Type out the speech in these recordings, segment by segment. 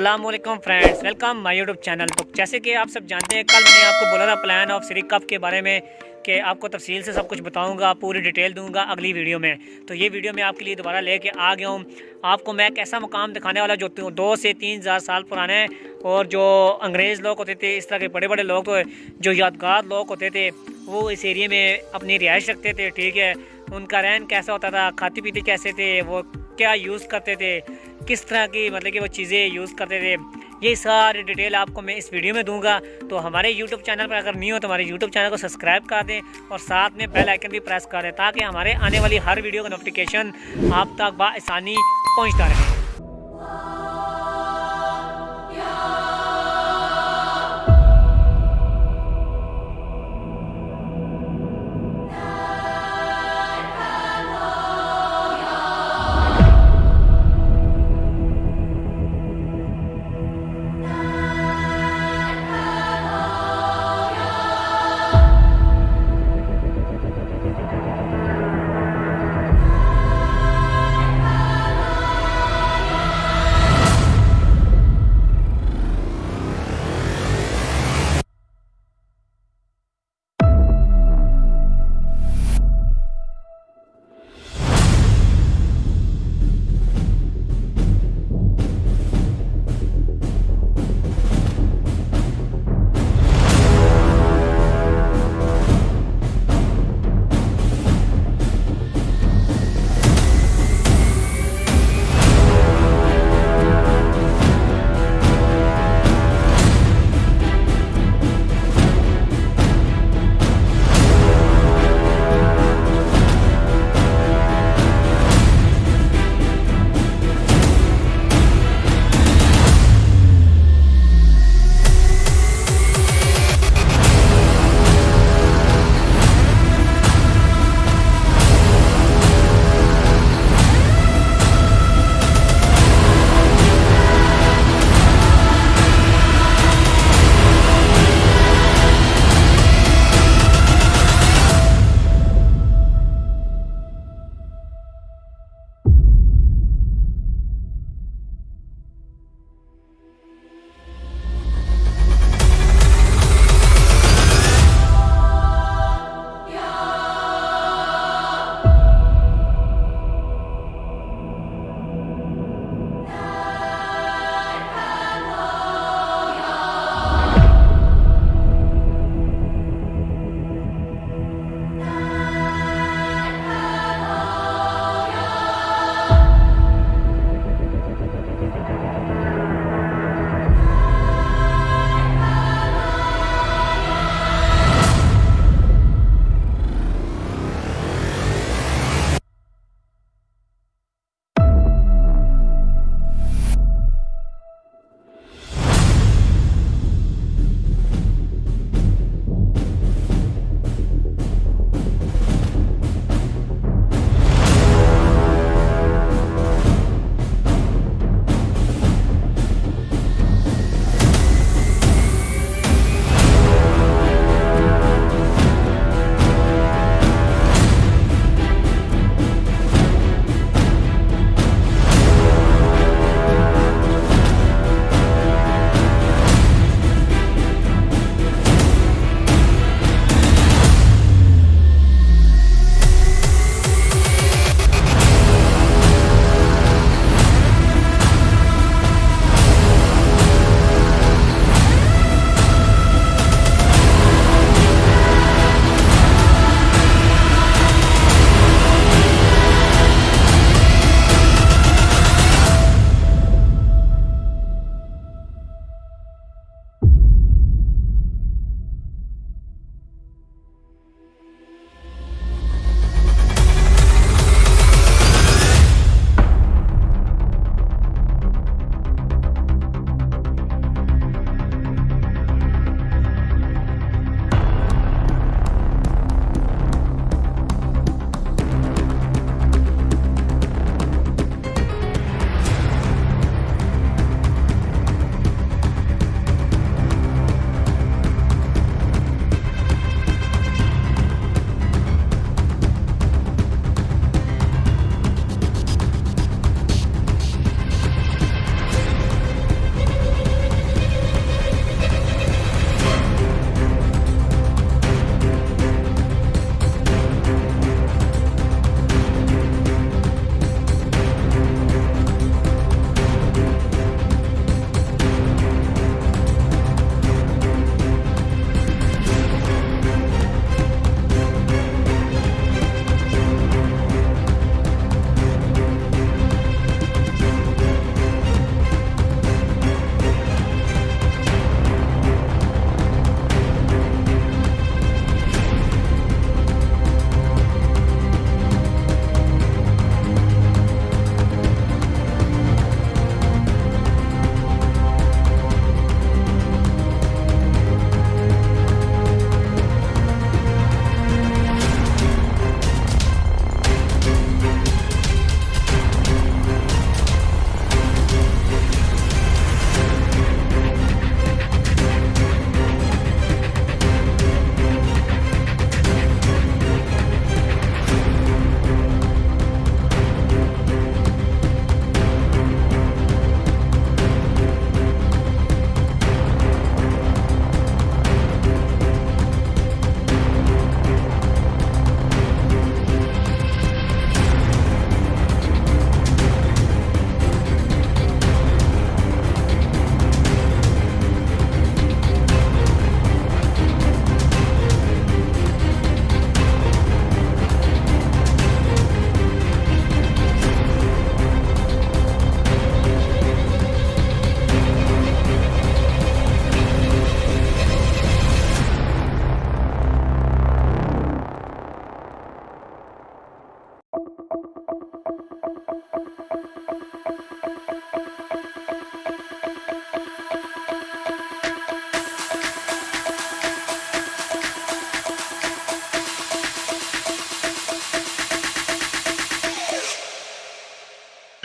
Aslam friends welcome my YouTube channel तो जैसे कि आप सब जानते हैं, कल मैंने आपको बोला था प्लान ऑफ़ श्री कप के बारे में कि आपको तफसील से सब कुछ बताऊँगा, पूरी डिटेल दूँगा अगली वीडियो में। तो ये वीडियो मैं आपके लिए दोबारा लेके आ गया हूँ। आपको मैं एक ऐसा मुकाम दिखाने वाला जो दो से तीन हज़ार साल पुराने हैं और जो अंग्रेज़ लोग होते थे, इस तरह के बड़े बड़े लोग तो जो यादगार लोग होते थे, वो इस एरिए में अपनी रिहाइश रखते थे, ठीक है? उनका रहन कैसा होता था खाते पीते कैसे थे, वो क्या यूज़ करते थे? किस तरह की मतलब कि वो चीज़ें यूज़ करते थे, ये सारी डिटेल आपको मैं इस वीडियो में दूँगा। तो हमारे यूट्यूब चैनल पर अगर नहीं हो तो हमारे यूट्यूब चैनल को सब्सक्राइब कर दें और साथ में बेल आइकन भी प्रेस कर दें ताकि हमारे आने वाली हर वीडियो का नोटिफिकेशन आप तक बसानी पहुँचता रहे।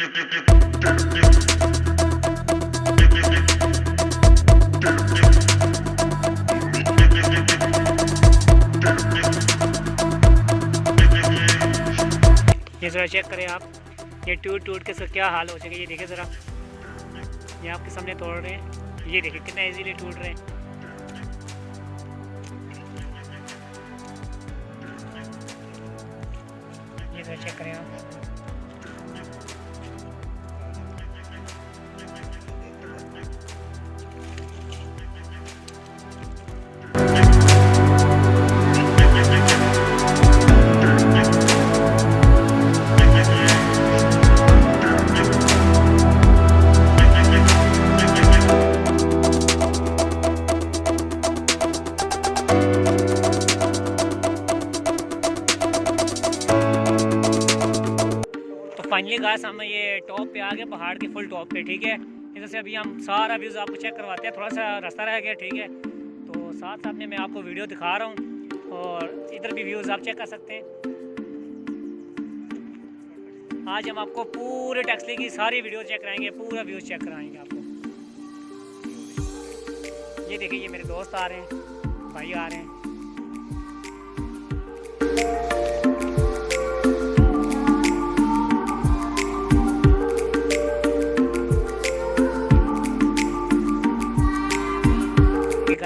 ये ज़रा चेक करें आप, ये टूट टूट के सर क्या हाल हो जाएगा ये देखें ज़रा। ये आपके सामने तोड़ रहे हैं, ये देखिए कितना इजीली टूट रहे हैं। ये ज़रा चेक करें आप। फाइनली गाइस हम ये टॉप पे आ गए, पहाड़ के फुल टॉप पे, ठीक है? इधर से अभी हम सारा व्यूज़ आपको चेक करवाते हैं, थोड़ा सा रास्ता रह गया, ठीक है? तो साथ साथ में मैं आपको वीडियो दिखा रहा हूँ और इधर भी व्यूज़ आप चेक कर सकते हैं। आज हम आपको पूरे टैक्सली की सारी वीडियो चेक कराएँगे, पूरा व्यूज़ चेक कराएँगे आपको। ये देखिए, ये मेरे दोस्त आ रहे हैं, भाई आ रहे हैं।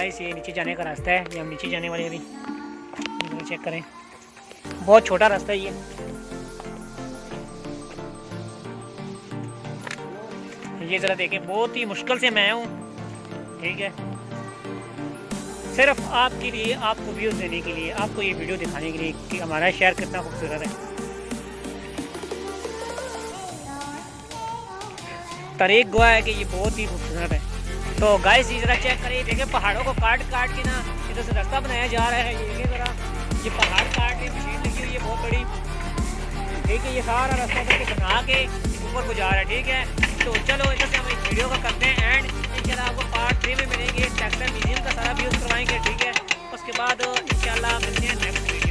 गाइस, ये नीचे जाने का रास्ता है। ये हम नीचे जाने वाले अभी। चेक करें। बहुत छोटा रास्ता है ये। ये ज़रा देखें, बहुत ही मुश्किल से मैं हूँ। ठीक है। सिर्फ़ आपके लिए, आपको व्यूज़ देने के लिए, आपको ये वीडियो दिखाने के लिए कि हमारा शहर कितना खूबसूरत है। तारीख गुआ है कि ये बहुत ही खूबसूरत है। तो गाइस ये ज़रा चेक करिए, देखिए पहाड़ों को काट काट के ना, इधर से रास्ता बनाया जा रहा है, ये देखिए ज़रा, ये पहाड़ काट के, मशीन लगी हुई है बहुत बड़ी। ठीक है, ये सारा रास्ता इधर से बना के ऊपर को जा रहा है, ठीक है? तो चलो, इधर से हम इस वीडियो का करते हैं एंड इंशाल्लाह आपको पार्ट थ्री में मिलेंगे ट्रैक्टर म्यूज़ियम का सारा व्यूज़ करवाएँगे, ठीक है? उसके बाद इंशाल्लाह मिलते हैं नेक्स्ट